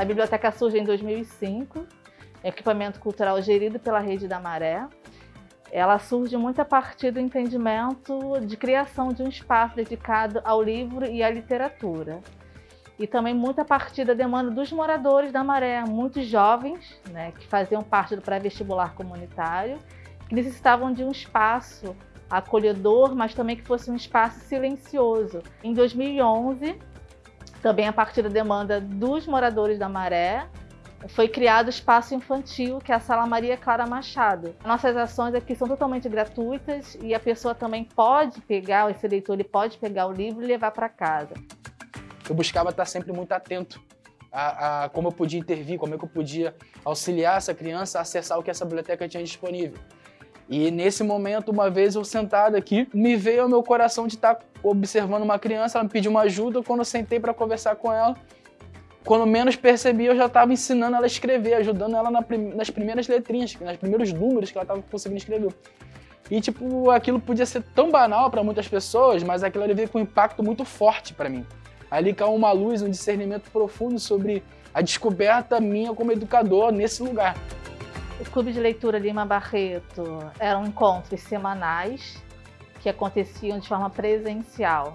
A biblioteca surge em 2005, equipamento cultural gerido pela Rede da Maré. Ela surge muito a partir do entendimento de criação de um espaço dedicado ao livro e à literatura. E também muito a partir da demanda dos moradores da Maré, muitos jovens né, que faziam parte do pré-vestibular comunitário, que necessitavam de um espaço acolhedor, mas também que fosse um espaço silencioso. Em 2011, também a partir da demanda dos moradores da Maré, foi criado o espaço infantil, que é a Sala Maria Clara Machado. Nossas ações aqui são totalmente gratuitas e a pessoa também pode pegar, esse leitor ele pode pegar o livro e levar para casa. Eu buscava estar sempre muito atento a, a, como eu podia intervir, como é que eu podia auxiliar essa criança a acessar o que essa biblioteca tinha disponível. E nesse momento, uma vez eu sentado aqui, me veio ao meu coração de estar observando uma criança, ela me pediu uma ajuda, quando eu sentei para conversar com ela, quando menos percebi, eu já estava ensinando ela a escrever, ajudando ela nas primeiras letrinhas, nos primeiros números que ela estava conseguindo escrever. E, tipo, aquilo podia ser tão banal para muitas pessoas, mas aquilo ali veio com um impacto muito forte para mim. Ali caiu uma luz, um discernimento profundo sobre a descoberta minha como educador nesse lugar. O Clube de Leitura Lima Barreto eram encontros semanais que aconteciam de forma presencial.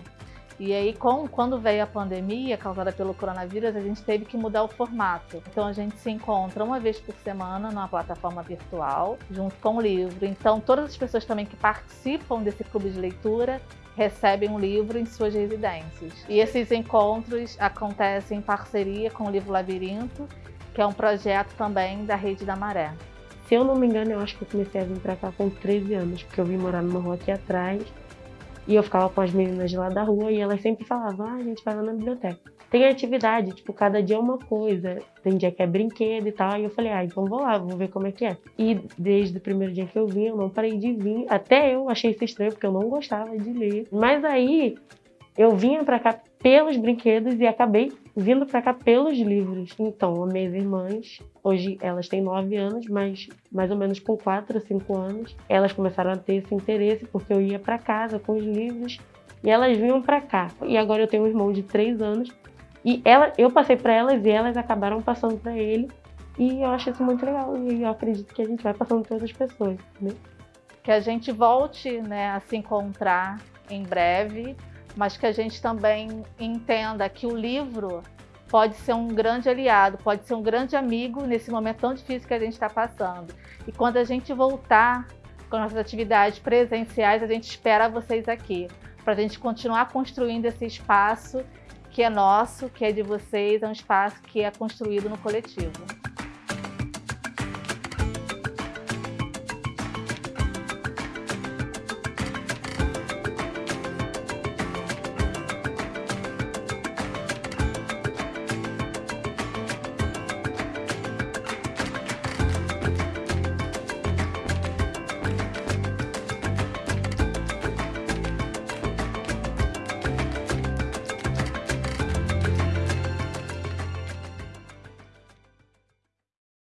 E aí, com, quando veio a pandemia causada pelo coronavírus, a gente teve que mudar o formato. Então, a gente se encontra uma vez por semana numa plataforma virtual, junto com o livro. Então, todas as pessoas também que participam desse clube de leitura recebem um livro em suas residências. E esses encontros acontecem em parceria com o livro Labirinto, que é um projeto também da Rede da Maré. Se eu não me engano, eu acho que eu comecei a vir pra cá com 13 anos, porque eu vim morar numa rua aqui atrás. E eu ficava com as meninas lá da rua e elas sempre falavam, ah, a gente vai lá na biblioteca. Tem atividade, tipo, cada dia é uma coisa. Tem dia que é brinquedo e tal. E eu falei, ah, então vou lá, vou ver como é que é. E desde o primeiro dia que eu vim, eu não parei de vir. Até eu achei isso estranho, porque eu não gostava de ler. Mas aí, eu vinha pra cá pelos brinquedos e acabei vindo para cá pelos livros. Então, as minhas irmãs, hoje elas têm 9 anos, mas mais ou menos com 4 ou 5 anos, elas começaram a ter esse interesse porque eu ia para casa com os livros e elas vinham para cá. E agora eu tenho um irmão de 3 anos e ela, eu passei para elas e elas acabaram passando para ele. E eu acho isso muito legal e eu acredito que a gente vai passando para outras pessoas. Né? Que a gente volte né, a se encontrar em breve mas que a gente também entenda que o livro pode ser um grande aliado, pode ser um grande amigo nesse momento tão difícil que a gente está passando. E quando a gente voltar com nossas atividades presenciais, a gente espera vocês aqui, para a gente continuar construindo esse espaço que é nosso, que é de vocês, é um espaço que é construído no coletivo.